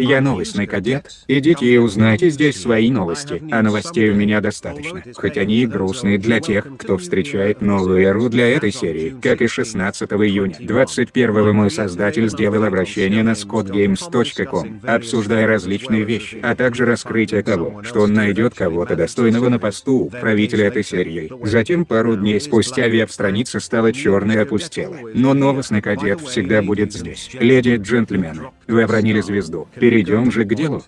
Я новостный кадет, идите и узнайте здесь свои новости, а новостей у меня достаточно. Хоть они и грустные для тех, кто встречает новую эру для этой серии. Как и 16 июня 21 мой создатель сделал обращение на scottgames.com, обсуждая различные вещи, а также раскрытие того, что он найдет кого-то достойного на посту правителя этой серии. Затем пару дней спустя веб-страница стала черной и опустела. Но новостный кадет всегда будет здесь. Леди и джентльмены, вы обронили звезду. Перейдем же к делу.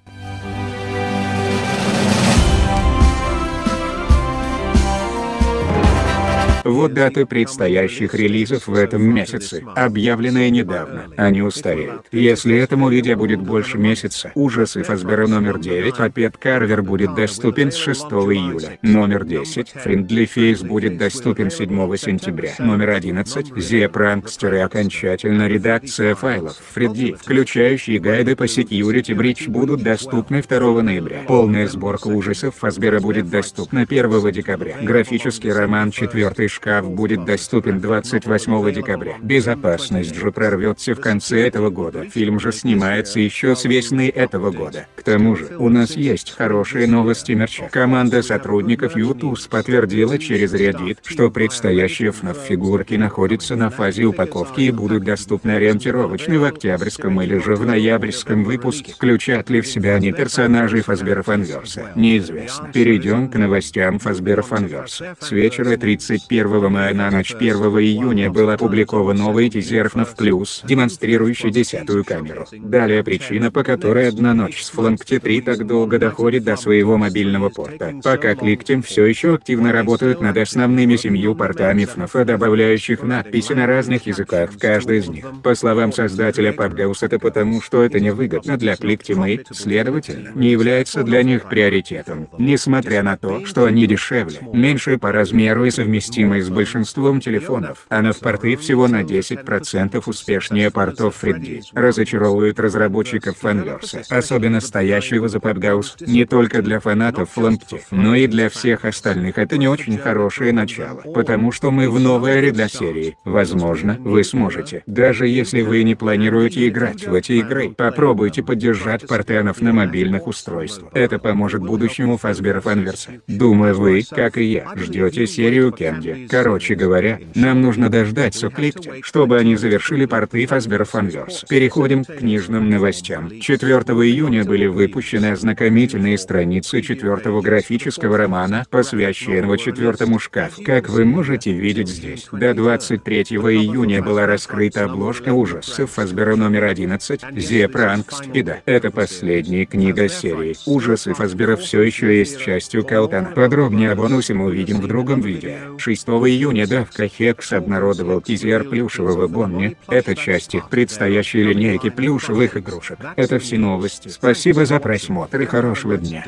Вот даты предстоящих релизов в этом месяце, объявленные недавно. Они устареют. Если этому видео будет больше месяца, ужасы Фазбера номер 9, а Пет Карвер будет доступен с 6 июля. Номер 10, Friendly Face будет доступен 7 сентября. Номер 11, The Prankster и окончательно редакция файлов Фредди, включающие гайды по Security Breach будут доступны 2 ноября. Полная сборка ужасов Фазбера будет доступна 1 декабря. Графический роман 4 шкаф будет доступен 28 декабря. Безопасность же прорвется в конце этого года. Фильм же снимается еще с весны этого года. К тому же, у нас есть хорошие новости мерча. Команда сотрудников YouTube подтвердила через Reddit, что предстоящие FNAF фигурки находятся на фазе упаковки и будут доступны ориентировочно в октябрьском или же в ноябрьском выпуске. Включат ли в себя они персонажей Фазбера Фанверса? Неизвестно. Перейдем к новостям Фазбера Фанверса. С вечера 31 1 мая на ночь 1 июня был опубликован новый тизер FNAF Plus, демонстрирующий десятую камеру. Далее причина, по которой одна ночь с Фланкти 3 так долго доходит до своего мобильного порта. Пока Кликтим все еще активно работают над основными семью портами FNAF, добавляющих надписи на разных языках в каждой из них. По словам создателя PubGaus это потому, что это невыгодно для Кликтима и, следовательно, не является для них приоритетом. Несмотря на то, что они дешевле, меньше по размеру и совместимы совместимой с большинством телефонов, а в порты всего на 10% успешнее портов Фредди, разочаровывают разработчиков фанверса, особенно стоящего за PubGaus, не только для фанатов Флампти, но и для всех остальных. Это не очень хорошее начало, потому что мы в новой эре для серии, возможно, вы сможете, даже если вы не планируете играть в эти игры, попробуйте поддержать портенов на мобильных устройствах. Это поможет будущему Фазбера Фанверса. Думаю вы, как и я, ждете серию Кенди, Короче говоря, нам нужно дождаться Кликти, чтобы они завершили порты Fazbear Fanverse. Переходим к книжным новостям. 4 июня были выпущены ознакомительные страницы четвертого графического романа, посвященного четвертому шкафу. Как вы можете видеть здесь, до 23 июня была раскрыта обложка ужасов Фазбера номер 11, The Prankst, и да, это последняя книга серии. Ужасы Фазбера все еще есть частью Калтана. Подробнее о бонусе мы увидим в другом видео. 6 июня Давка Хекс обнародовал тизер плюшевого Бонни. Это часть их предстоящей линейки плюшевых игрушек. Это все новости. Спасибо за просмотр и хорошего дня.